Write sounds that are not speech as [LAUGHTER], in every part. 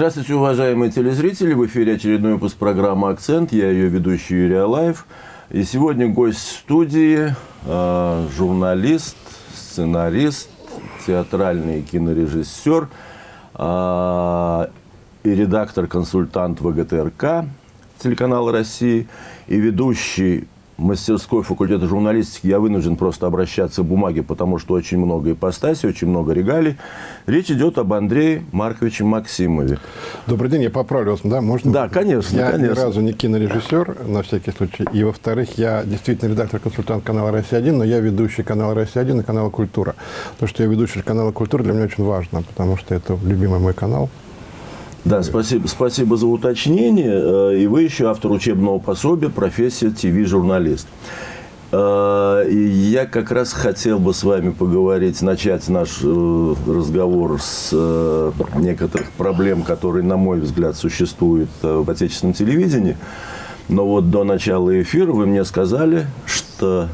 Здравствуйте, уважаемые телезрители! В эфире очередной выпуск программы «Акцент». Я ее ведущий Юрий Алаев. И сегодня гость студии, э, журналист, сценарист, театральный кинорежиссер э, и редактор-консультант ВГТРК телеканала России и ведущий мастерской факультета журналистики я вынужден просто обращаться к бумаге, потому что очень много ипостасей, очень много регалий. Речь идет об Андрее Марковиче Максимове. Добрый день, я поправлю вас, да? Можно? Да, конечно, я конечно. ни разу не кинорежиссер, на всякий случай. И, во-вторых, я действительно редактор-консультант канала «Россия-1», но я ведущий канала «Россия-1» и канала «Культура». То, что я ведущий канала «Культура» для меня очень важно, потому что это любимый мой канал. Да, спасибо, спасибо за уточнение. Э, и вы еще автор учебного пособия «Профессия ТВ-журналист». Э, я как раз хотел бы с вами поговорить, начать наш э, разговор с некоторых проблем, которые, на мой взгляд, существуют в отечественном телевидении. Но вот до начала эфира вы мне сказали, что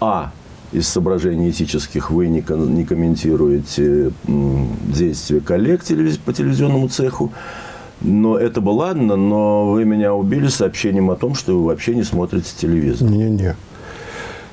А из соображений этических вы не, не комментируете действия коллег по телевизионному цеху. Но это бы ладно, но вы меня убили сообщением о том, что вы вообще не смотрите телевизор. Не-не.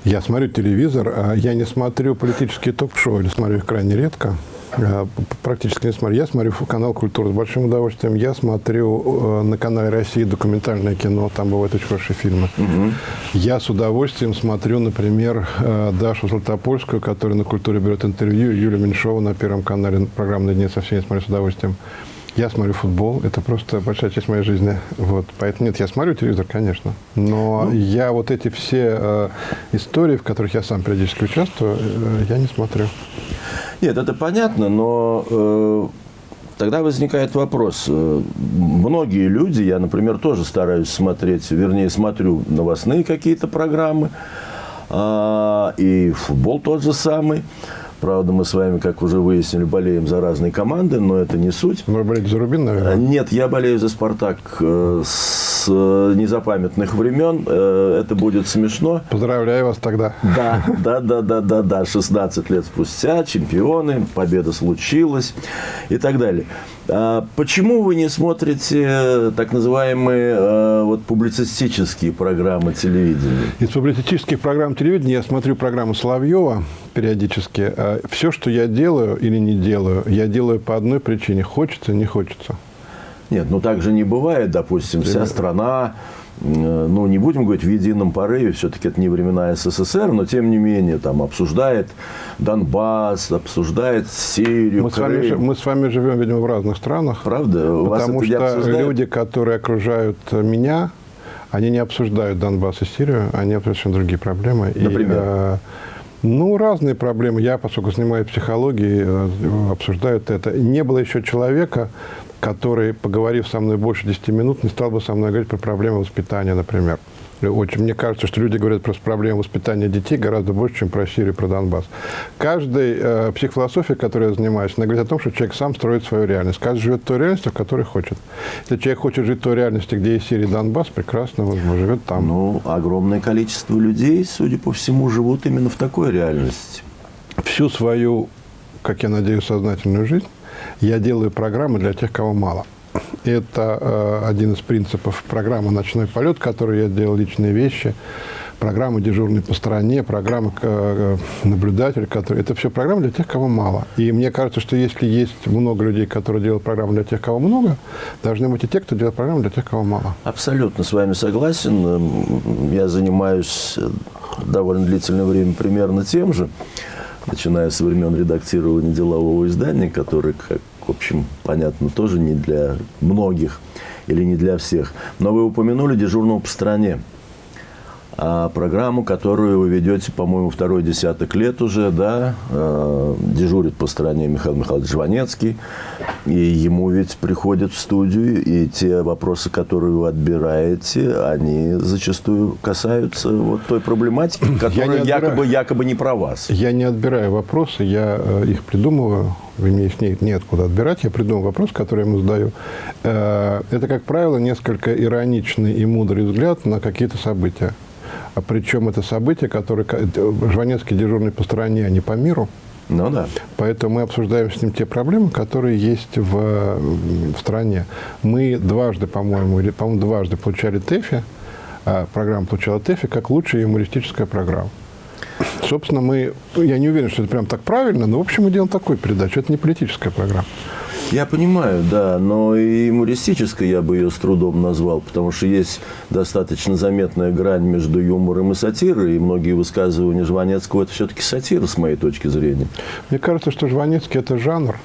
Я смотрю телевизор, а я не смотрю политические ток-шоу, или смотрю их крайне редко. А, практически не смотрю. Я смотрю канал «Культура» с большим удовольствием. Я смотрю э, на канале России документальное кино. Там бывают очень хорошие фильмы. Угу. Я с удовольствием смотрю, например, э, Дашу Златопольскую, которая на «Культуре» берет интервью, Юлю Меньшову на Первом канале программные дни со всеми смотрю с удовольствием. Я смотрю футбол, это просто большая часть моей жизни. Вот. Поэтому нет, я смотрю телевизор, конечно. Но ну. я вот эти все э, истории, в которых я сам периодически участвую, э, я не смотрю. Нет, это понятно, но э, тогда возникает вопрос. Э, многие люди, я, например, тоже стараюсь смотреть, вернее, смотрю новостные какие-то программы, э, и футбол тот же самый. Правда, мы с вами, как уже выяснили, болеем за разные команды, но это не суть. Вы болеете за Рубин, наверное? Нет, я болею за «Спартак» э, с э, незапамятных времен. Э, это будет смешно. Поздравляю вас тогда. Да, да, да, да, да, да. 16 лет спустя, чемпионы, победа случилась и так далее. А почему вы не смотрите так называемые вот, публицистические программы телевидения? Из публицистических программ телевидения я смотрю программу Соловьева периодически. А Все, что я делаю или не делаю, я делаю по одной причине. Хочется, не хочется. Нет, ну так же не бывает. Допустим, вся страна ну, не будем говорить в едином порыве, все-таки это не времена СССР, но тем не менее там обсуждает Донбасс, обсуждает Сирию, мы С вами, мы с вами живем, видимо, в разных странах. Правда? Потому что люди, которые окружают меня, они не обсуждают Донбасс и Сирию, они обсуждают другие проблемы. Например? И, э, ну, разные проблемы. Я, поскольку занимаюсь психологией, э, обсуждают это. Не было еще человека, который, поговорив со мной больше 10 минут, не стал бы со мной говорить про проблемы воспитания, например. Очень, мне кажется, что люди говорят про проблемы воспитания детей гораздо больше, чем про Сирию, про Донбасс. Каждая э, психофилософия, которой я занимаюсь, она говорит о том, что человек сам строит свою реальность. Каждый живет той реальностью, в которой хочет. Если человек хочет жить в той реальности, где есть Сирия и Донбасс, прекрасно он живет там. Ну, огромное количество людей, судя по всему, живут именно в такой реальности. Всю свою, как я надеюсь, сознательную жизнь я делаю программы для тех, кого мало. Это э, один из принципов программы «Ночной полет», который я делал личные вещи, программа «Дежурный по стране», программа э, «Наблюдатель», который... это все программы для тех, кого мало. И мне кажется, что если есть много людей, которые делают программы для тех, кого много, должны быть и те, кто делает программы для тех, кого мало. Абсолютно с вами согласен. Я занимаюсь довольно длительное время примерно тем же начиная с времен редактирования делового издания, которое, как, в общем, понятно, тоже не для многих или не для всех. Но вы упомянули дежурного по стране программу, которую вы ведете, по-моему, второй десяток лет уже, да, э, дежурит по стране Михаил Михайлович Жванецкий, и ему ведь приходят в студию, и те вопросы, которые вы отбираете, они зачастую касаются вот той проблематики, которая якобы, якобы не про вас. Я не отбираю вопросы, я э, их придумываю, мне их нет, неоткуда отбирать, я придумываю вопрос, который я ему задаю. Э, это, как правило, несколько ироничный и мудрый взгляд на какие-то события. А причем это событие, которое Жванецкий дежурный по стране, а не по миру. Ну да. Поэтому мы обсуждаем с ним те проблемы, которые есть в, в стране. Мы дважды, по-моему, или, по-моему, дважды получали ТЭФИ, а программа получала ТЭФИ как лучшая юмористическая программа. Собственно, мы, я не уверен, что это прям так правильно, но, в общем, мы делаем такую передачу. Это не политическая программа. Я понимаю, да, но и юмористической я бы ее с трудом назвал, потому что есть достаточно заметная грань между юмором и сатирой, и многие высказывания Жванецкого – это все-таки сатира, с моей точки зрения. Мне кажется, что Жванецкий – это жанр.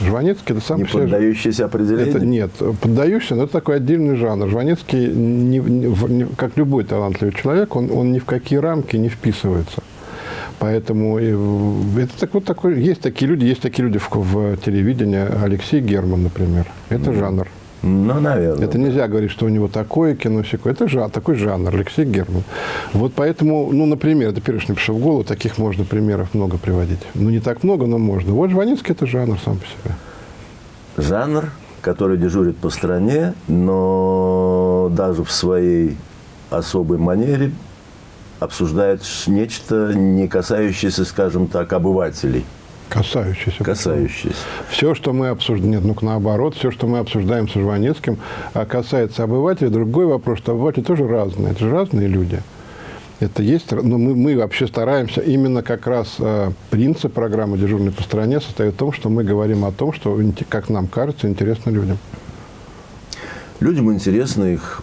Жванецкий – это сам Не поддающийся определению? Это, нет, поддающийся, но это такой отдельный жанр. Жванецкий, не, не, как любой талантливый человек, он, он ни в какие рамки не вписывается. Поэтому это так, вот такой, есть такие люди, есть такие люди в, в телевидении. Алексей Герман, например. Это mm. жанр. Ну, наверное. Это нельзя говорить, что у него такое кино, всякое. Это жа, такой жанр, Алексей Герман. Вот поэтому, ну, например, это первое, что пришло в голову, таких можно примеров много приводить. Ну, не так много, но можно. Вот Жванецкий – это жанр сам по себе. Жанр, который дежурит по стране, но даже в своей особой манере обсуждает нечто, не касающееся, скажем так, обывателей. Касающиеся. Касающиеся. Все, что мы обсуждаем, нет, ну наоборот, все, что мы обсуждаем с Жванецким, а касается обывателя. Другой вопрос, что обыватели тоже разные. Это же разные люди. Это есть, но мы, мы вообще стараемся, именно как раз э, принцип программы «Дежурный по стране» состоит в том, что мы говорим о том, что, как нам кажется, интересно людям. Людям интересно их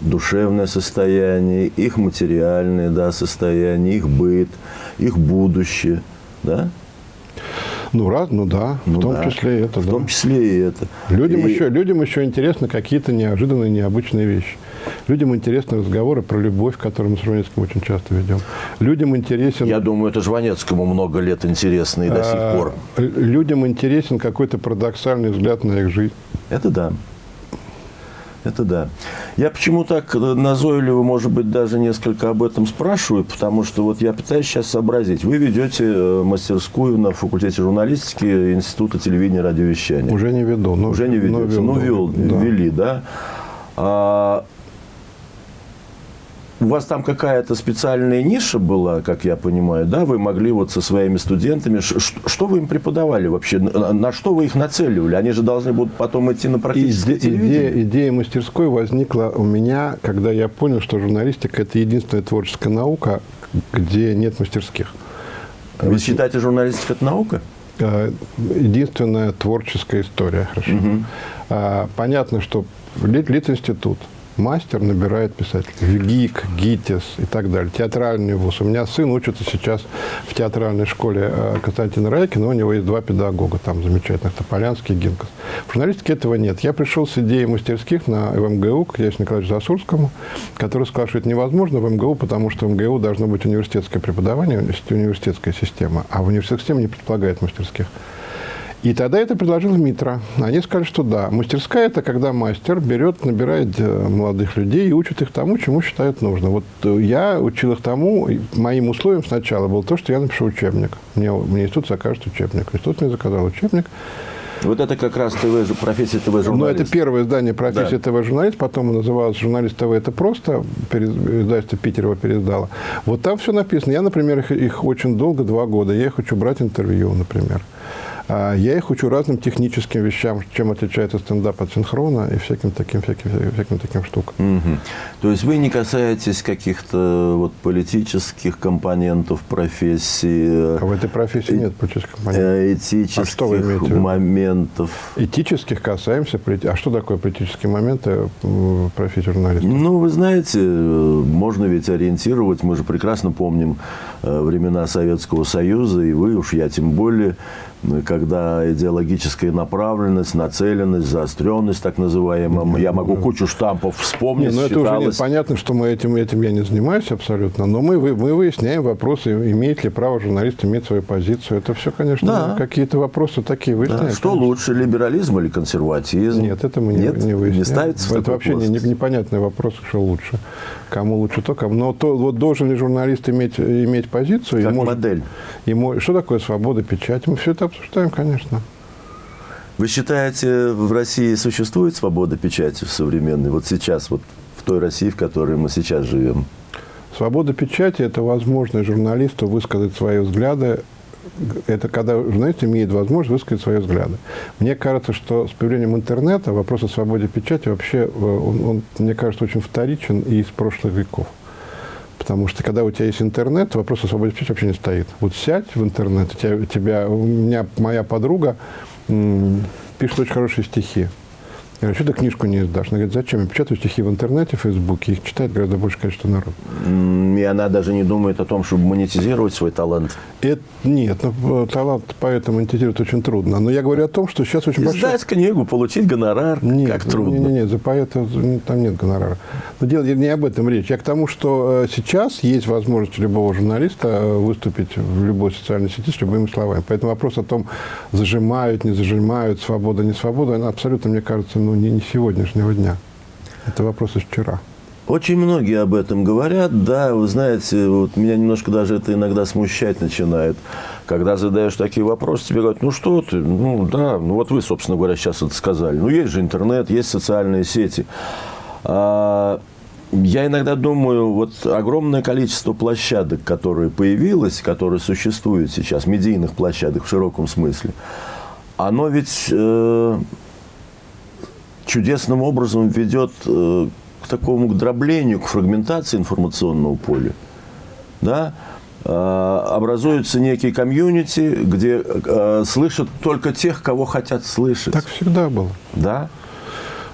душевное состояние, их материальное да, состояние, их быт, их будущее. Да? Ну, раз, ну да, ну, в том да, числе и это. В да. том числе и это. Людям, и... Еще, людям еще интересны какие-то неожиданные, необычные вещи. Людям интересны разговоры про любовь, которые мы с Жванецким очень часто ведем. Людям интересен... Я думаю, это Жванецкому много лет интересно и до сих а, пор. Людям интересен какой-то парадоксальный взгляд на их жизнь. Это да. Это да. Я почему так назойливо, может быть, даже несколько об этом спрашиваю, потому что вот я пытаюсь сейчас сообразить. Вы ведете э, мастерскую на факультете журналистики Института телевидения и радиовещания. Уже не веду. Но, Уже не ведете. Но, вел, ну, вел, да. вели, да. А, у вас там какая-то специальная ниша была, как я понимаю, да? Вы могли вот со своими студентами... Что вы им преподавали вообще? На что вы их нацеливали? Они же должны будут потом идти на практическое Иде, идея, идея мастерской возникла у меня, когда я понял, что журналистика – это единственная творческая наука, где нет мастерских. Вы Ведь... считаете, журналистика – это наука? Э, единственная творческая история, хорошо. Угу. Понятно, что Литинститут – мастер набирает писателей. ГИК, ГИТИС и так далее. Театральный вуз. У меня сын учится сейчас в театральной школе э, Константина Райкина, у него есть два педагога там замечательных, Тополянский и Гинкас. В журналистике этого нет. Я пришел с идеей мастерских на МГУ к Ясину Николаевичу Засурскому, который сказал, что это невозможно в МГУ, потому что в МГУ должно быть университетское преподавание, университетская система, а в университетской системе не предполагает мастерских. И тогда это предложил Митра. Они сказали, что да, мастерская – это когда мастер берет, набирает э, молодых людей и учит их тому, чему считают нужно. Вот э, я учил их тому, моим условием сначала было то, что я напишу учебник. Мне, мне институт закажет учебник. Институт мне заказал учебник. Вот это как раз ТВ, профессия ТВ-журналист. Ну, это первое издание профессии да. ТВ-журналист, потом называлось «Журналист ТВ». Это просто, издательство Питер его переиздало. Вот там все написано. Я, например, их, их очень долго, два года, я их хочу брать интервью, например. А я их учу разным техническим вещам, чем отличается стендап от синхрона и всяким таким, всяким, всяким таким штукам. Угу. То есть вы не касаетесь каких-то вот политических компонентов профессии? А в этой профессии нет политических компонентов. Э, этических а что вы имеете моментов? Этических касаемся. А что такое политические моменты в профессии журналиста? Ну, вы знаете, можно ведь ориентировать. Мы же прекрасно помним э, времена Советского Союза, и вы уж, я тем более, когда идеологическая направленность, нацеленность, заостренность, так называемая. Я могу кучу штампов вспомнить. Нет, ну это уже нет, понятно, что мы этим, этим я не занимаюсь абсолютно, но мы, мы выясняем вопросы, имеет ли право журналист иметь свою позицию. Это все, конечно, да. какие-то вопросы такие выясняем. Да. Что конечно. лучше, либерализм или консерватизм? Нет, это мы нет, не, не выясняем. Не ставится Это вообще не, непонятный вопрос, что лучше. Кому лучше то, кому. Но то, вот должен ли журналист иметь, иметь позицию? Как и может, модель. И, что такое свобода печати? Мы все это обсуждаем, конечно. Вы считаете, в России существует свобода печати в современной? Вот сейчас, вот в той России, в которой мы сейчас живем? Свобода печати – это возможность журналисту высказать свои взгляды. Это когда журналист имеет возможность высказать свои взгляды. Мне кажется, что с появлением интернета вопрос о свободе печати вообще, э, он, он мне кажется, очень вторичен и из прошлых веков. Потому что когда у тебя есть интернет, вопрос о свободе печати вообще не стоит. Вот сядь в интернет, у тебя, у, тебя, у меня моя подруга пишет очень хорошие стихи. Я говорю, что ты книжку не издашь? Она говорит, зачем? Я печатаю стихи в интернете, в Фейсбуке, их читает гораздо большее количество народа. И она даже не думает о том, чтобы монетизировать свой талант. Это, нет, ну, талант поэтому монетизировать очень трудно. Но я говорю о том, что сейчас очень Издать большой... книгу, получить гонорар, нет, как трудно. Нет, нет, нет, за поэта там нет гонорара. Но дело не об этом речь. Я к тому, что э, сейчас есть возможность любого журналиста э, выступить в любой социальной сети с любыми словами. Поэтому вопрос о том, зажимают, не зажимают, свобода, не свобода, она абсолютно, мне кажется, ну, не, не сегодняшнего дня. Это вопрос из вчера. Очень многие об этом говорят, да, вы знаете, вот меня немножко даже это иногда смущать начинает. Когда задаешь такие вопросы, тебе говорят, ну что ты, ну да, ну вот вы, собственно говоря, сейчас это сказали. Ну есть же интернет, есть социальные сети. А, я иногда думаю, вот огромное количество площадок, которые появилось, которые существуют сейчас, медийных площадок в широком смысле, оно ведь э, чудесным образом ведет э, к такому к дроблению, к фрагментации информационного поля. Да? Э, образуется некий комьюнити, где э, слышат только тех, кого хотят слышать. Так всегда было. Да.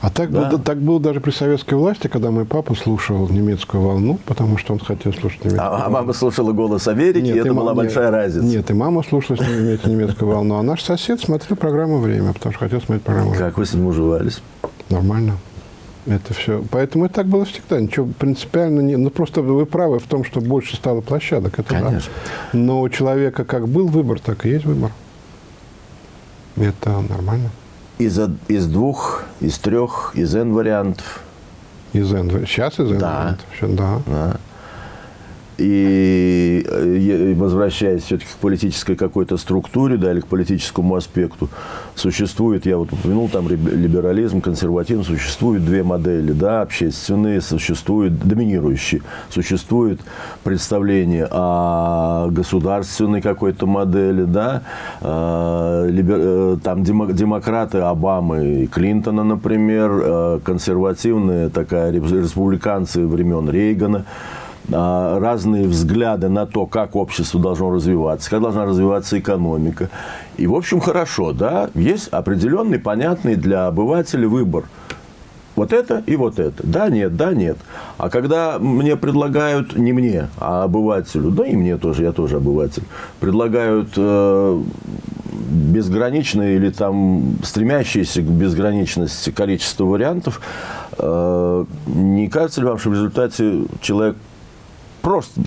А так, да. было, так было даже при советской власти, когда мой папа слушал немецкую волну, потому что он хотел слушать немецкую а, волну. А мама слушала «Голос Америки», нет, и это и была нет, большая разница. Нет, и мама слушала немецкую волну, а наш сосед смотрел программу «Время», потому что хотел смотреть программу «Время». Как вы с ним уживались? Нормально. Это все. Поэтому и так было всегда. Ничего принципиально не... Ну, просто вы правы в том, что больше стало площадок. Это Конечно. Да. Но у человека как был выбор, так и есть выбор. Это нормально. Из, из двух, из трех, из N вариантов. Из N. Сейчас из N да. вариантов. Да. да. И возвращаясь все-таки к политической какой-то структуре, да, или к политическому аспекту, существует, я вот упомянул, там либерализм, консерватизм, существуют две модели, да, общественные, существуют доминирующие, существует представление о государственной какой-то модели, да, либер, э, там демократы Обамы и Клинтона, например, э, консервативные, такая республиканцы времен Рейгана, разные взгляды на то, как общество должно развиваться, как должна развиваться экономика. И, в общем, хорошо, да, есть определенный, понятный для обывателя выбор. Вот это и вот это. Да, нет, да, нет. А когда мне предлагают, не мне, а обывателю, да и мне тоже, я тоже обыватель, предлагают э, безграничное или там стремящееся к безграничности количество вариантов, э, не кажется ли вам, что в результате человек просто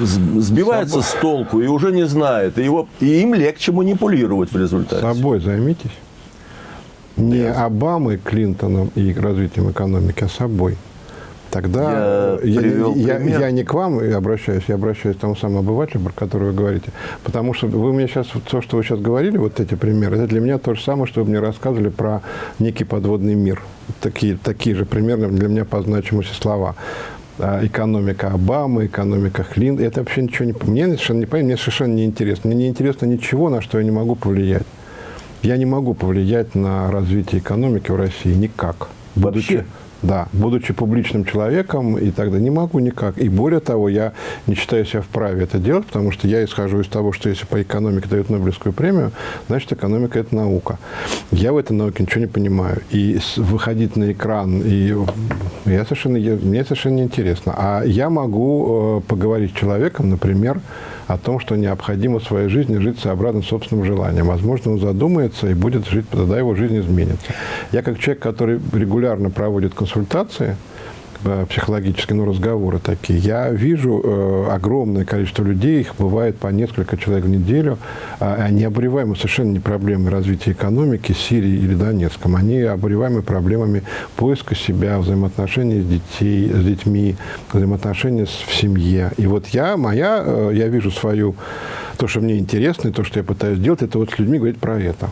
сбивается с толку и уже не знает. И, его, и им легче манипулировать в результате. Собой займитесь. Не да. Обамой, Клинтоном и развитием экономики, а собой. Тогда я, я, я, я не к вам обращаюсь, я обращаюсь к тому самому обывателю, про который вы говорите. Потому что вы мне сейчас, то, что вы сейчас говорили, вот эти примеры, это для меня то же самое, что вы мне рассказывали про некий подводный мир. Такие, такие же примерно для меня по значимости слова. А, экономика Обамы, экономика Хлин. Это вообще ничего не... Мне совершенно не понятно, мне совершенно не интересно. Мне не интересно ничего, на что я не могу повлиять. Я не могу повлиять на развитие экономики в России никак. Вообще? Да, будучи публичным человеком и тогда не могу никак. И более того, я не считаю себя вправе это делать, потому что я исхожу из того, что если по экономике дают Нобелевскую премию, значит, экономика – это наука. Я в этой науке ничего не понимаю. И выходить на экран, и я совершенно, мне совершенно неинтересно. А я могу э, поговорить с человеком, например, о том, что необходимо в своей жизни жить сообразно собственным желанием. Возможно, он задумается и будет жить, тогда его жизнь изменится. Я как человек, который регулярно проводит консультации, психологические, ну, разговоры такие. Я вижу э, огромное количество людей, их бывает по несколько человек в неделю, э, они обуреваемы совершенно не проблемами развития экономики Сирии или Донецком, они обуреваемы проблемами поиска себя, взаимоотношений с, детей, с детьми, взаимоотношений в семье. И вот я, моя, э, я вижу свою, то, что мне интересно, и то, что я пытаюсь делать, это вот с людьми говорить про это.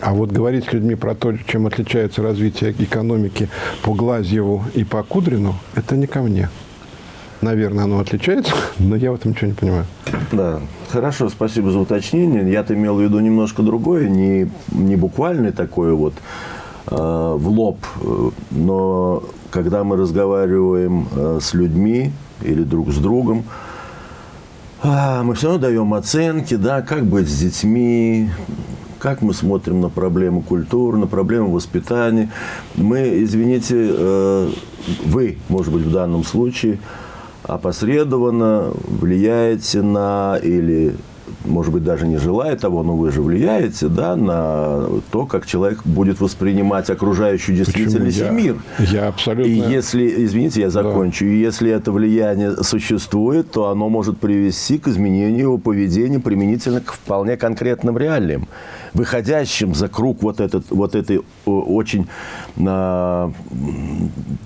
А вот говорить с людьми про то, чем отличается развитие экономики по Глазьеву и по Кудрину, это не ко мне. Наверное, оно отличается, [LAUGHS] но я в этом ничего не понимаю. Да, хорошо, спасибо за уточнение. Я-то имел в виду немножко другое, не, не буквальный такой вот э, в лоб, э, но когда мы разговариваем э, с людьми или друг с другом, а, мы все равно даем оценки, да, как быть с детьми, как мы смотрим на проблему культуры, на проблему воспитания. Мы, извините, э, вы, может быть, в данном случае опосредованно влияете на или может быть, даже не желая того, но вы же влияете да, на то, как человек будет воспринимать окружающую действительность и мир. Я абсолютно... И если, извините, я закончу, да. и если это влияние существует, то оно может привести к изменению его поведения применительно к вполне конкретным реалиям выходящим за круг вот, этот, вот этой очень э,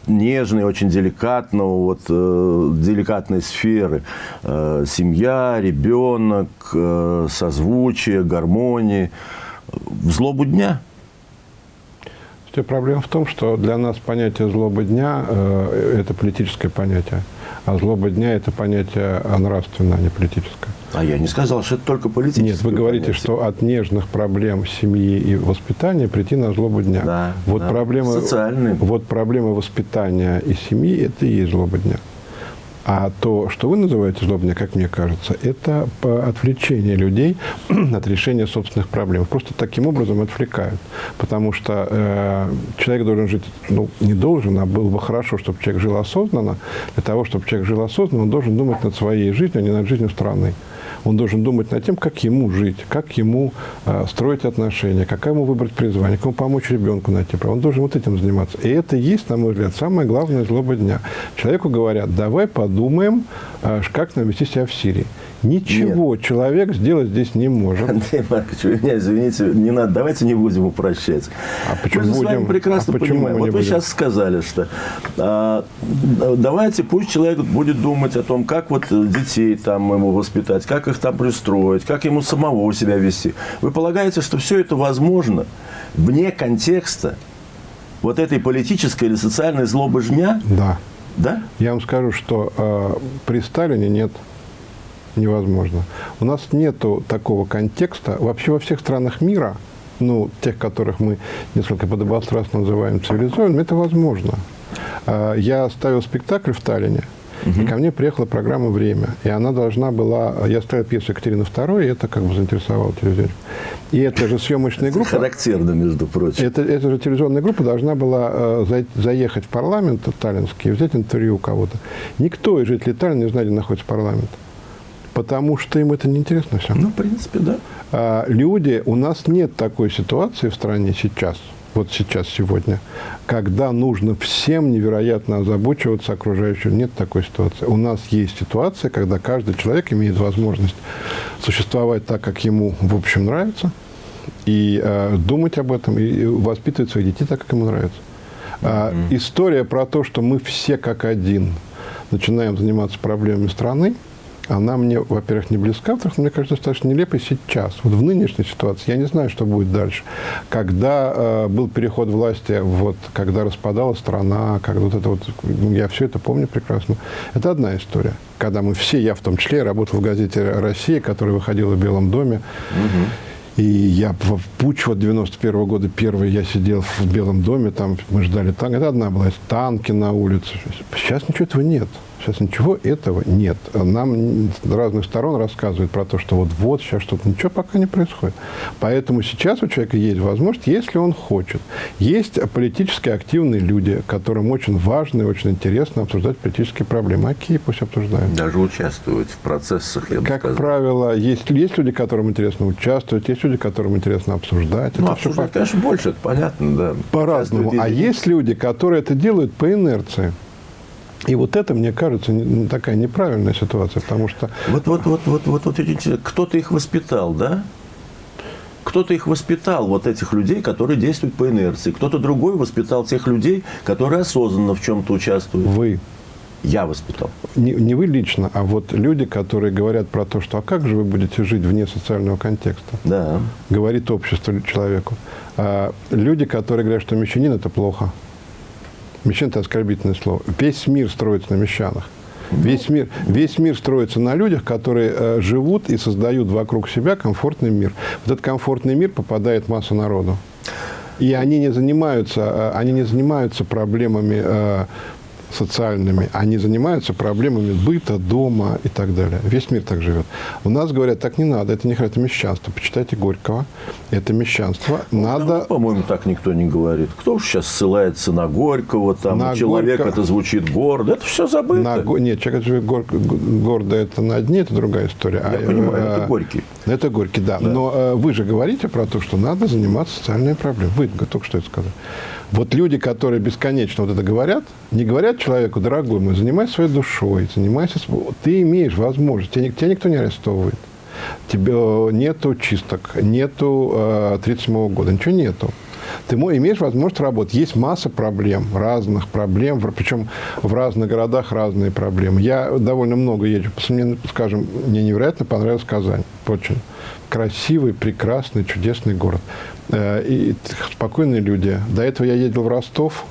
нежной, очень деликатного, вот, э, деликатной сферы. Э, семья, ребенок, э, созвучие, гармонии. В злобу дня – Проблема в том, что для нас понятие злобы дня э, – это политическое понятие, а злоба дня – это понятие нравственное, а не политическое. А я не сказал, что это только политическое Нет, вы говорите, понятие. что от нежных проблем семьи и воспитания прийти на злобу дня. Да, вот да. Проблемы, Социальные. Вот проблемы воспитания и семьи – это и есть злоба дня. А то, что вы называете злобня, как мне кажется, это отвлечение людей [CLEARS THROAT] от решения собственных проблем. Просто таким образом отвлекают. Потому что э, человек должен жить, ну, не должен, а было бы хорошо, чтобы человек жил осознанно. Для того, чтобы человек жил осознанно, он должен думать над своей жизнью, а не над жизнью страны. Он должен думать над тем, как ему жить, как ему э, строить отношения, как ему выбрать призвание, как ему помочь ребенку найти право. Он должен вот этим заниматься. И это есть, на мой взгляд, самое главное злоба дня. Человеку говорят, давай подумаем, э, как нам вести себя в Сирии. Ничего Нет. человек сделать здесь не может. Андрей Маркович, вы меня извините, не надо, давайте не будем упрощать. А почему мы будем? с вами прекрасно а понимаем. Вот вы будем? сейчас сказали, что а, давайте пусть человек будет думать о том, как вот детей там ему воспитать, как их там пристроить, как ему самого себя вести. Вы полагаете, что все это возможно вне контекста вот этой политической или социальной злобы жня? Да. Да? Я вам скажу, что э, при Сталине нет невозможно. У нас нету такого контекста. Вообще во всех странах мира, ну, тех, которых мы несколько подобострастно называем цивилизованными, это возможно. А, я ставил спектакль в Таллине, Угу. И ко мне приехала программа «Время». И она должна была... Я ставил пьесу Екатерины II, и это как бы заинтересовало телевизионщиков. И эта же съемочная группа... Характерно, между прочим. Это, эта же телевизионная группа должна была э, заехать в парламент таллинский и взять интервью у кого-то. Никто из жителей Таллина не знает, где находится парламент. Потому что им это неинтересно все. Ну, в принципе, да. А, люди, у нас нет такой ситуации в стране сейчас, вот сейчас, сегодня, когда нужно всем невероятно озабочиваться окружающим. Нет такой ситуации. У нас есть ситуация, когда каждый человек имеет возможность существовать так, как ему, в общем, нравится, и э, думать об этом, и воспитывать своих детей так, как ему нравится. А, mm -hmm. История про то, что мы все как один начинаем заниматься проблемами страны, она мне, во-первых, не близка, во-вторых, мне кажется, достаточно нелепой сейчас. Вот в нынешней ситуации я не знаю, что будет дальше. Когда э, был переход власти, вот, когда распадалась страна, когда вот это вот, ну, я все это помню прекрасно. Это одна история. Когда мы все, я в том числе, работал в газете «Россия», которая выходила в Белом доме. Угу. И я в путь вот 91 -го года первый я сидел в Белом доме, там мы ждали танк. Это одна была, танки на улице. Сейчас ничего этого нет. Сейчас ничего этого нет. Нам с разных сторон рассказывают про то, что вот-вот сейчас что-то, ничего пока не происходит. Поэтому сейчас у человека есть возможность, если он хочет. Есть политически активные люди, которым очень важно и очень интересно обсуждать политические проблемы. Окей, пусть обсуждают. Даже участвовать в процессах, я Как сказал. правило, есть, есть люди, которым интересно участвовать, есть люди, которым интересно обсуждать. Ну, это обсуждать, все, конечно, больше, это понятно, да. По-разному. А есть люди, которые это делают по инерции. И вот это, мне кажется, такая неправильная ситуация, потому что... Вот, вот, вот, вот, вот, вот кто-то их воспитал, да? Кто-то их воспитал, вот этих людей, которые действуют по инерции. Кто-то другой воспитал тех людей, которые осознанно в чем-то участвуют. Вы. Я воспитал. Не, не вы лично, а вот люди, которые говорят про то, что а как же вы будете жить вне социального контекста? Да. Говорит общество человеку. А люди, которые говорят, что мещанин – это плохо. Мещан – это оскорбительное слово. Весь мир строится на мещанах. Весь мир, весь мир строится на людях, которые э, живут и создают вокруг себя комфортный мир. Вот этот комфортный мир попадает в массу народу. И они не занимаются, э, они не занимаются проблемами э, социальными, они занимаются проблемами быта, дома и так далее. Весь мир так живет. У нас говорят, так не надо, это не это мещанство. Почитайте Горького, это мещанство. Ну, надо... По-моему, так никто не говорит. Кто же сейчас ссылается на Горького, там, на человек Горько... это звучит гордо, это все забыто. На... Нет, человек живет гор... гордо, это на дне, это другая история. Я а, понимаю, а... это Горький. Это Горький, да. да. Но а, вы же говорите про то, что надо заниматься социальной проблемой. Вы только что это сказали. Вот люди, которые бесконечно вот это говорят, не говорят человеку, дорогой мой, занимайся своей душой, занимайся... Ты имеешь возможность, тебя, тебя никто не арестовывает. Тебе э, нету чисток, нету э, 37 года, ничего нету. Ты имеешь возможность работать. Есть масса проблем, разных проблем, причем в разных городах разные проблемы. Я довольно много езжу. Мне, скажем, мне невероятно понравилась Казань. Очень красивый, прекрасный, чудесный город. Э, и спокойные люди. До этого я ездил в Ростов.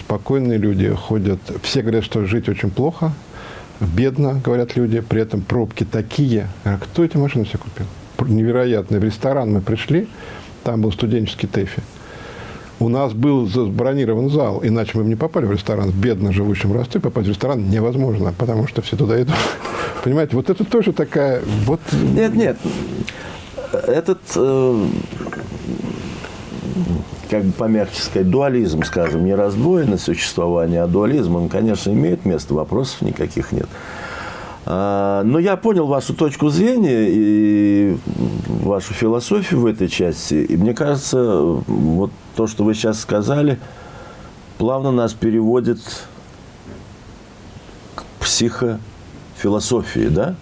Спокойные люди ходят. Все говорят, что жить очень плохо. Бедно, говорят люди. При этом пробки такие. А кто эти машины все купил? Невероятно. В ресторан мы пришли. Там был студенческий ТЭФИ. У нас был забронирован зал, иначе мы бы не попали в ресторан. В бедно живущем Ростове попасть в ресторан невозможно, потому что все туда идут. [LAUGHS] Понимаете, вот это тоже такая... Вот... Нет, нет. Этот э, как бы помягче сказать, дуализм, скажем, не раздвоенное существование, а дуализм, он, конечно, имеет место, вопросов никаких нет. А, но я понял вашу точку зрения и вашу философию в этой части. И мне кажется, вот то, что вы сейчас сказали, плавно нас переводит к психофилософии, да?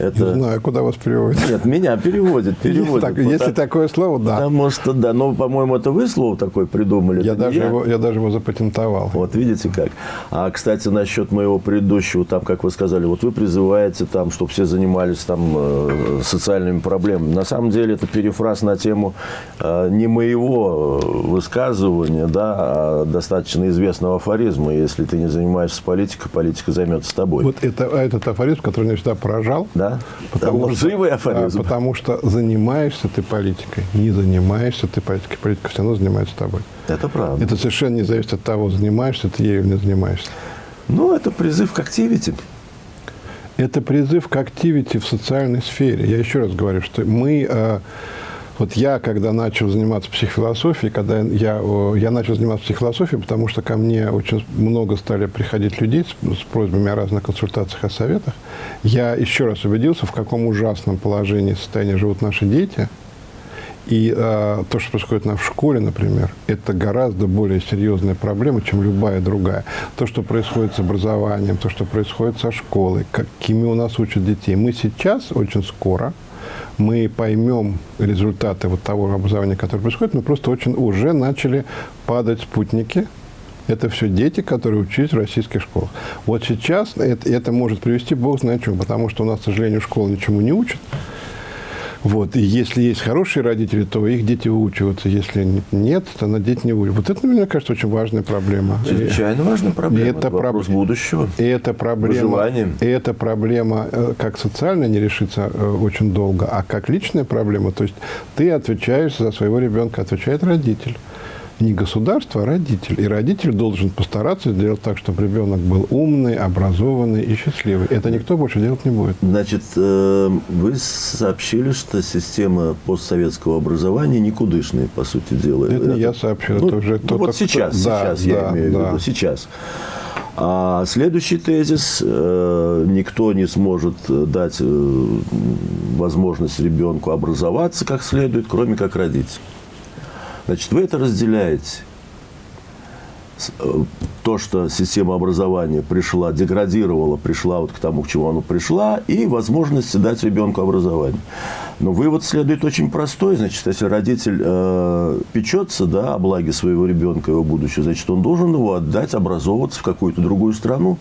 Это... Не знаю, куда вас переводит. Нет, меня переводит. переводит. Так, если такое слово, да. Потому что, да. Но, по-моему, это вы слово такое придумали. Я, даже, я. Его, я даже его запатентовал. Вот, видите как. А, кстати, насчет моего предыдущего, там, как вы сказали, вот вы призываете, там, чтобы все занимались там э, социальными проблемами. На самом деле, это перефраз на тему э, не моего высказывания, да, а достаточно известного афоризма. Если ты не занимаешься политикой, политика займется тобой. Вот это, а этот афоризм, который меня всегда поражал, да? Потому, Там что, афоризм. А, потому что занимаешься ты политикой, не занимаешься ты политикой, политика все равно занимается тобой. Это правда. Это совершенно не зависит от того, занимаешься ты ею или не занимаешься. Ну, это призыв к активити. Это призыв к активити в социальной сфере. Я еще раз говорю, что мы а, вот я, когда начал заниматься психофилософией, когда я, я начал заниматься психофилософией, потому что ко мне очень много стали приходить людей с, с просьбами о разных консультациях, о советах, я еще раз убедился, в каком ужасном положении состоянии живут наши дети. И э, то, что происходит в школе, например, это гораздо более серьезная проблема, чем любая другая. То, что происходит с образованием, то, что происходит со школой, какими у нас учат детей. Мы сейчас очень скоро мы поймем результаты вот того образования, которое происходит, мы просто очень уже начали падать спутники. Это все дети, которые учились в российских школах. Вот сейчас это, это может привести бог знает чему, потому что у нас, к сожалению, школа ничему не учит. Вот. И если есть хорошие родители, то их дети выучиваются. Если нет, то на дети не выучиваются. Вот это, мне кажется, очень важная проблема. Чрезвычайно важная проблема. И это вопрос проб... будущего. И это проблема, и эта проблема э, как социально не решится э, очень долго, а как личная проблема. То есть ты отвечаешь за своего ребенка, отвечает родитель не государство, а родитель. И родитель должен постараться сделать так, чтобы ребенок был умный, образованный и счастливый. Это никто больше делать не будет. Значит, э, вы сообщили, что система постсоветского образования никудышная, по сути дела. Это, это не я сообщил, ну, это уже ну, Вот сейчас, кто... сейчас да, я да, имею да. в виду, сейчас. А следующий тезис э, никто не сможет дать э, возможность ребенку образоваться как следует, кроме как родитель. Значит, вы это разделяете. Э, то, что система образования пришла, деградировала, пришла вот к тому, к чему она пришла, и возможность дать ребенку образование. Но вывод следует очень простой. Значит, если родитель э, печется да, о благе своего ребенка, его будущего, значит, он должен его отдать, образовываться в какую-то другую страну,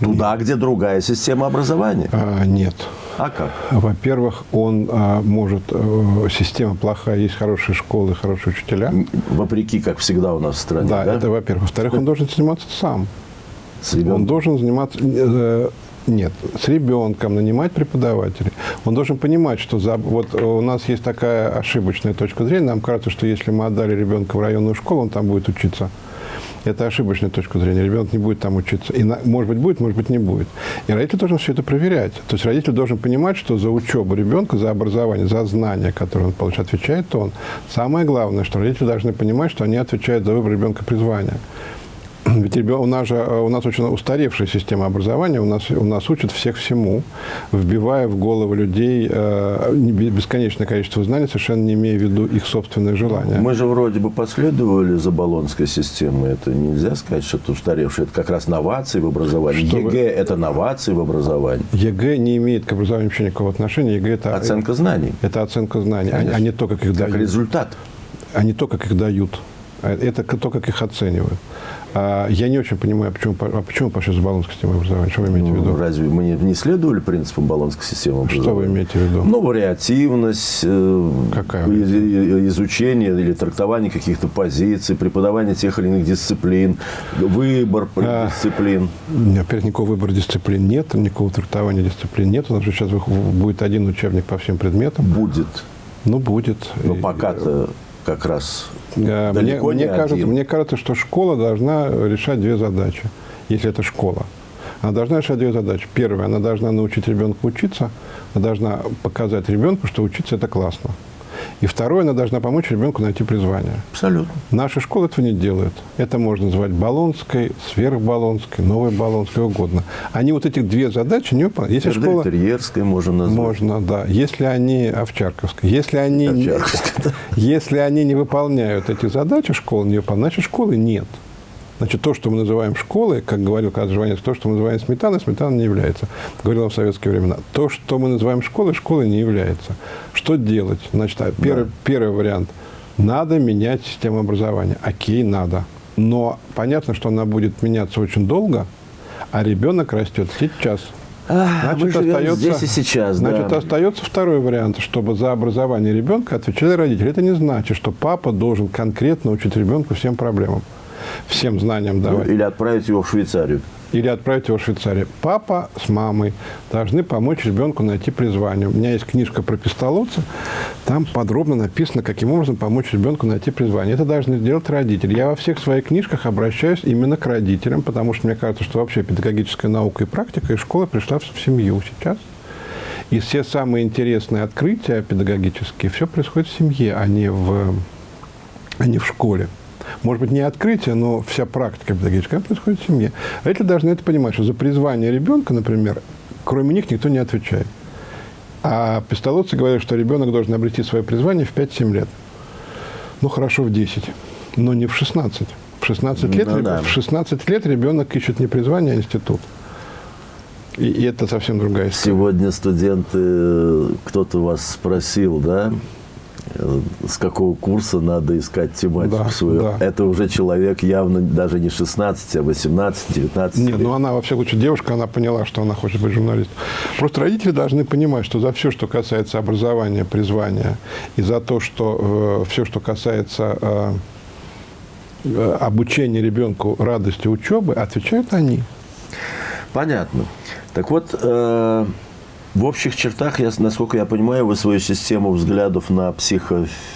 Туда, где другая система образования? А, нет. А как? Во-первых, он а, может... А, система плохая, есть хорошие школы, хорошие учителя. Вопреки, как всегда у нас в стране, да? Да, это во-первых. Во-вторых, он должен заниматься сам. Он должен заниматься... Э, нет, с ребенком нанимать преподавателей. Он должен понимать, что за, вот у нас есть такая ошибочная точка зрения. Нам кажется, что если мы отдали ребенка в районную школу, он там будет учиться. Это ошибочная точка зрения. Ребенок не будет там учиться. И, может быть, будет, может быть, не будет. И родитель должен все это проверять. То есть родитель должен понимать, что за учебу ребенка, за образование, за знания, которые он получает, отвечает он. Самое главное, что родители должны понимать, что они отвечают за выбор ребенка призвания. Ведь у нас же у нас очень устаревшая система образования, у нас, у нас учат всех всему, вбивая в головы людей э, бесконечное количество знаний, совершенно не имея в виду их собственные желания. Мы же вроде бы последовали за болонской системой. Это нельзя сказать, что это устаревшее. Это как раз новации в образовании. Что ЕГЭ вы... – это новации в образовании. ЕГЭ не имеет к образованию вообще никакого отношения. ЕГЭ – это оценка знаний. Это оценка знаний, а, а не то, как их дают. Как результат. А не то, как их дают. Это то, как их оценивают. А, я не очень понимаю, почему, а почему пошли за болонской системой образования? Что вы имеете ну, в виду? Разве мы не, не следовали принципам болонской системы образования? Что вы имеете в виду? Ну, вариативность, э, Какая изучение или трактование каких-то позиций, преподавание тех или иных дисциплин, выбор а, дисциплин. Опять никакого выбора дисциплин нет, никакого трактования дисциплин нет. У нас же сейчас будет один учебник по всем предметам. Будет. Ну, будет. Но пока-то как раз э, далеко мне, не мне кажется, мне кажется, что школа должна решать две задачи, если это школа. Она должна решать две задачи. Первая, она должна научить ребенка учиться, она должна показать ребенку, что учиться – это классно. И второе, она должна помочь ребенку найти призвание. Абсолютно. Наша школа этого не делает. Это можно назвать баллонской, сверхбаллонской, новой баллонской, угодно. Они вот эти две задачи не выполняют. Если школа... Терьерской можно назвать. Можно, да. Если они... Овчарковской. Если они, Овчарковской, да. если они не выполняют эти задачи, школа не выполняет, значит, школы нет. Значит, то, что мы называем школой, как говорил Жванец, то, что мы называем сметаной, сметаной не является. Говорил он в советские времена. То, что мы называем школой, школой не является. Что делать? Значит, а, первый, да. первый вариант. Надо менять систему образования. Окей, надо. Но понятно, что она будет меняться очень долго, а ребенок растет сейчас. Значит, остается, здесь и сейчас. Значит, да. остается второй вариант, чтобы за образование ребенка отвечали родители. Это не значит, что папа должен конкретно учить ребенку всем проблемам всем знаниям давать. Или отправить его в Швейцарию. Или отправить его в Швейцарию. Папа с мамой должны помочь ребенку найти призвание. У меня есть книжка про пистолотца. Там подробно написано, каким образом помочь ребенку найти призвание. Это должны сделать родители. Я во всех своих книжках обращаюсь именно к родителям, потому что мне кажется, что вообще педагогическая наука и практика из школы пришла в семью сейчас. И все самые интересные открытия педагогические, все происходит в семье, а не в, а не в школе может быть, не открытие, но вся практика педагогическая происходит в семье. Родители должны это понимать, что за призвание ребенка, например, кроме них никто не отвечает. А пистолотцы говорят, что ребенок должен обрести свое призвание в 5-7 лет. Ну, хорошо, в 10, но не в 16. В 16 лет, ну, да. в 16 лет ребенок ищет не призвание, а институт. И, и это совсем другая история. Сегодня студенты, кто-то вас спросил, да, Э, с какого курса надо искать тематику да, свою. Да. Это уже человек явно даже не 16, а 18, 19 Нет, ну она, во всяком случае, девушка, она поняла, что она хочет быть журналистом. Просто родители должны понимать, что за все, что касается образования, призвания, и за то, что э, все, что касается э, э, обучения ребенку радости учебы, отвечают они. Понятно. Так вот, э, в общих чертах, я, насколько я понимаю, вы свою систему взглядов на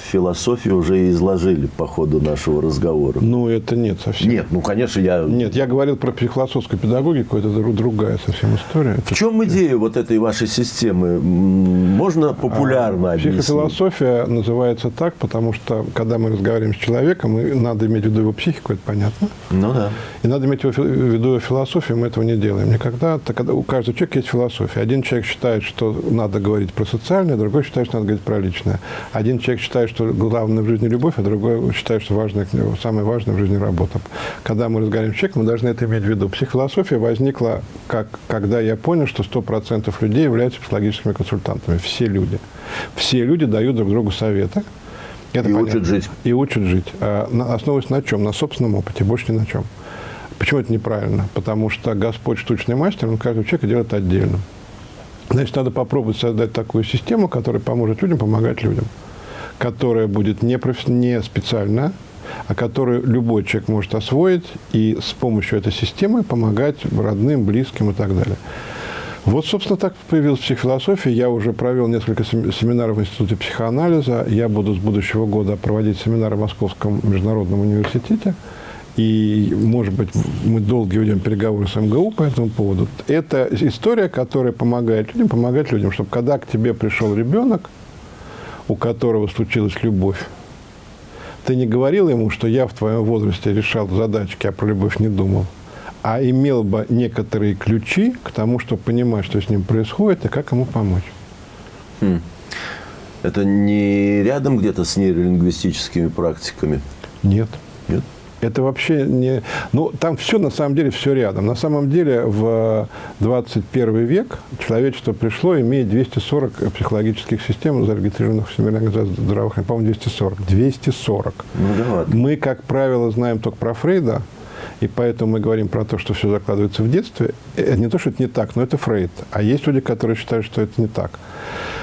психофилософию уже изложили по ходу нашего разговора. Ну, это нет совсем. Нет, ну, конечно, я... Нет, я говорил про психофилософскую педагогику, это другая совсем история. В чем идея вот этой вашей системы? Можно популярно а, объяснить? Психофилософия называется так, потому что, когда мы разговариваем с человеком, надо иметь в виду его психику, это понятно. Ну, да. И надо иметь в виду его философию, мы этого не делаем никогда. Когда у каждого человека есть философия. Один человек считает, что надо говорить про социальное, другой считает, что надо говорить про личное. Один человек считает, что главное в жизни любовь, а другой считает, что важное, самое важное в жизни работа. Когда мы разговариваем с человеком, мы должны это иметь в виду. Психофилософия возникла, как, когда я понял, что 100% людей являются психологическими консультантами. Все люди. Все люди дают друг другу советы. Это и понятно. учат жить. И учат жить. А, основываясь на чем? На собственном опыте, больше ни на чем. Почему это неправильно? Потому что Господь штучный мастер, он каждого человека делает отдельно. Значит, надо попробовать создать такую систему, которая поможет людям помогать людям, которая будет не, профи- не специальная, а которую любой человек может освоить и с помощью этой системы помогать родным, близким и так далее. Вот, собственно, так появилась психофилософия. Я уже провел несколько семинаров в Институте психоанализа. Я буду с будущего года проводить семинары в Московском международном университете. И, может быть, мы долго ведем переговоры с МГУ по этому поводу. Это история, которая помогает людям, помогает людям, чтобы когда к тебе пришел ребенок, у которого случилась любовь, ты не говорил ему, что я в твоем возрасте решал задачки, а про любовь не думал а имел бы некоторые ключи к тому, чтобы понимать, что с ним происходит и как ему помочь. Хм. Это не рядом где-то с нейролингвистическими практиками? Нет. Это вообще не... Ну, там все, на самом деле, все рядом. На самом деле, в 21 век человечество пришло, имея 240 психологических систем, зарегистрированных в Всемирной организации здравоохранения. По-моему, 240. 240. Ну, да. Мы, как правило, знаем только про Фрейда, и поэтому мы говорим про то, что все закладывается в детстве. Это не то, что это не так, но это Фрейд. А есть люди, которые считают, что это не так.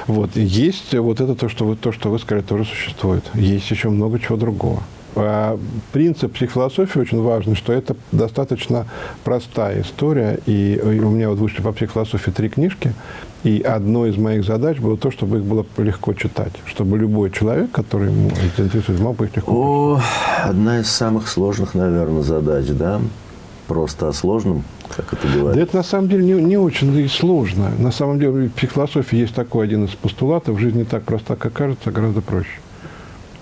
Вот. есть вот это то, что вы, то, что вы сказали, тоже существует. Есть еще много чего другого. А принцип психофилософии очень важный, что это достаточно простая история. И у меня вот вышли по психофилософии три книжки. И одной из моих задач было то, чтобы их было легко читать. Чтобы любой человек, который ему интересует, мог бы их легко О, Одна из самых сложных, наверное, задач, да? Просто о сложном, как это бывает? Да это на самом деле не, не очень и сложно. На самом деле в психофилософии есть такой один из постулатов. Жизнь не так проста, как кажется, а гораздо проще.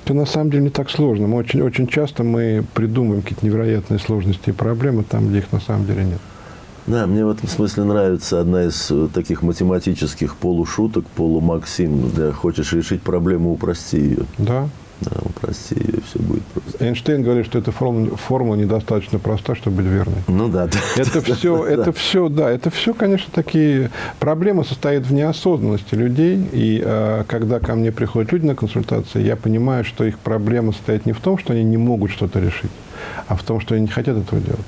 Это на самом деле не так сложно. Мы очень, очень часто мы придумываем какие-то невероятные сложности и проблемы там, где их на самом деле нет. Да, мне в этом смысле нравится одна из э, таких математических полушуток, полумаксим. Да, хочешь решить проблему, упрости ее. Да. Да, ее, все будет просто. Эйнштейн говорит, что эта формула, формула недостаточно проста, чтобы быть верной. Ну да. Это все, это все, да, это [LAUGHS] все, конечно, такие... Проблема состоит в неосознанности людей. И э, когда ко мне приходят люди на консультации, я понимаю, что их проблема состоит не в том, что они не могут что-то решить, а в том, что они не хотят этого делать.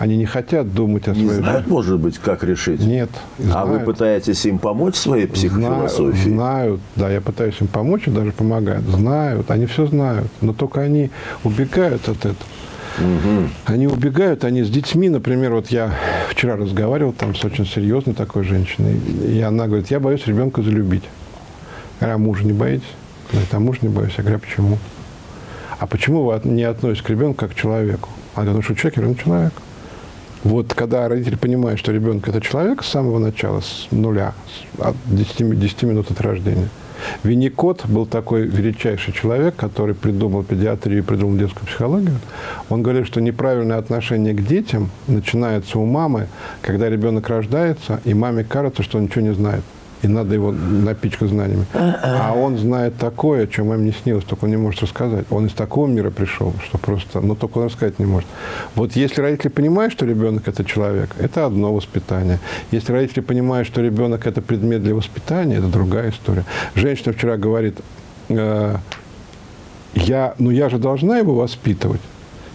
Они не хотят думать о своей Не знают, жизни. может быть, как решить? Нет. Знают. А вы пытаетесь им помочь своей психофилософии? Знают, да, я пытаюсь им помочь и даже помогают. Знают, они все знают, но только они убегают от этого. Угу. Они убегают, они с детьми, например, вот я вчера разговаривал там с очень серьезной такой женщиной, и она говорит, я боюсь ребенка залюбить. Я говорю, а мужа не боитесь? Говорит, а мужа не боюсь. Я говорю, а почему? А почему вы не относитесь к ребенку как к человеку? Она говорит, ну что человек? Я говорю, ну человек. Вот когда родитель понимает, что ребенок – это человек с самого начала, с нуля, от 10, 10 минут от рождения. Винникот был такой величайший человек, который придумал педиатрию придумал детскую психологию. Он говорит, что неправильное отношение к детям начинается у мамы, когда ребенок рождается, и маме кажется, что он ничего не знает и надо его напичкать знаниями. А он знает такое, о чем им не снилось, только он не может рассказать. Он из такого мира пришел, что просто, ну, только он рассказать не может. Вот если родители понимают, что ребенок – это человек, это одно воспитание. Если родители понимают, что ребенок – это предмет для воспитания, это другая история. Женщина вчера говорит, э, я, ну, я же должна его воспитывать.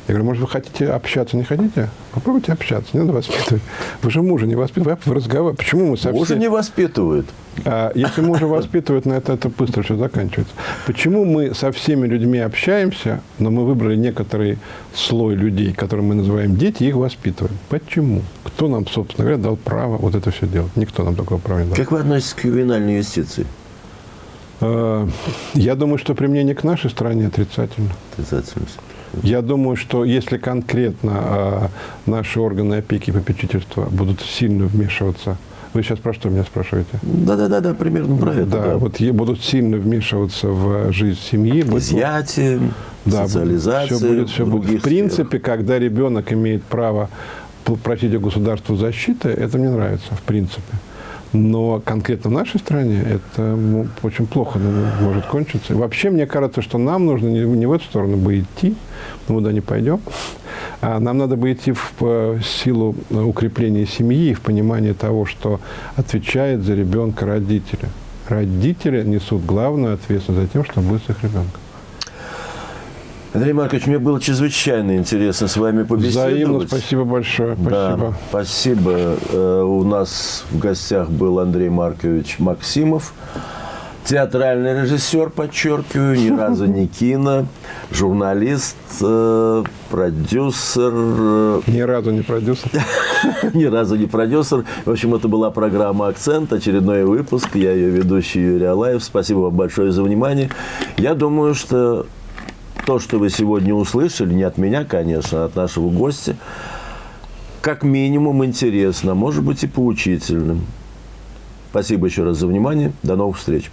Я говорю, может, вы хотите общаться, не хотите? Попробуйте общаться, не надо воспитывать. Вы же мужа не воспитываете, вы разговариваете. Почему мы совсем... Мужа не воспитывают. А, если мужа воспитывают, на это, это быстро все заканчивается. Почему мы со всеми людьми общаемся, но мы выбрали некоторый слой людей, которые мы называем дети, и их воспитываем? Почему? Кто нам, собственно говоря, дал право вот это все делать? Никто нам такого права не дал. Как вы относитесь к ювенальной юстиции? А, я думаю, что применение к нашей стране отрицательно. Отрицательно. Я думаю, что если конкретно э, наши органы опеки и попечительства будут сильно вмешиваться вы сейчас про что меня спрашиваете? Да-да-да, да, примерно про это. Да, да. вот будут сильно вмешиваться в жизнь семьи. Изъятие, да, социализация. Все будет, все будет. В принципе, когда ребенок имеет право просить у государства защиты, это мне нравится, в принципе. Но конкретно в нашей стране это ну, очень плохо может кончиться. И вообще, мне кажется, что нам нужно не, не в эту сторону бы идти, мы туда не пойдем. А нам надо бы идти в силу укрепления семьи в понимании того, что отвечает за ребенка родители. Родители несут главную ответственность за тем, что будет с их ребенком. Андрей Маркович, мне было чрезвычайно интересно с вами побеседовать. Взаимно, спасибо большое. Спасибо. Да, спасибо. Э, у нас в гостях был Андрей Маркович Максимов, Театральный режиссер, подчеркиваю, ни [LAUGHS] разу не кино, журналист, э, продюсер. э, Ни разу не продюсер. [LAUGHS] Ни разу не продюсер. В общем, это была программа «Акцент», очередной выпуск. Я ее ведущий Юрий Алаев. Спасибо вам большое за внимание. Я думаю, что то, что вы сегодня услышали, не от меня, конечно, а от нашего гостя, как минимум интересно, может быть и поучительным. Спасибо еще раз за внимание. До новых встреч.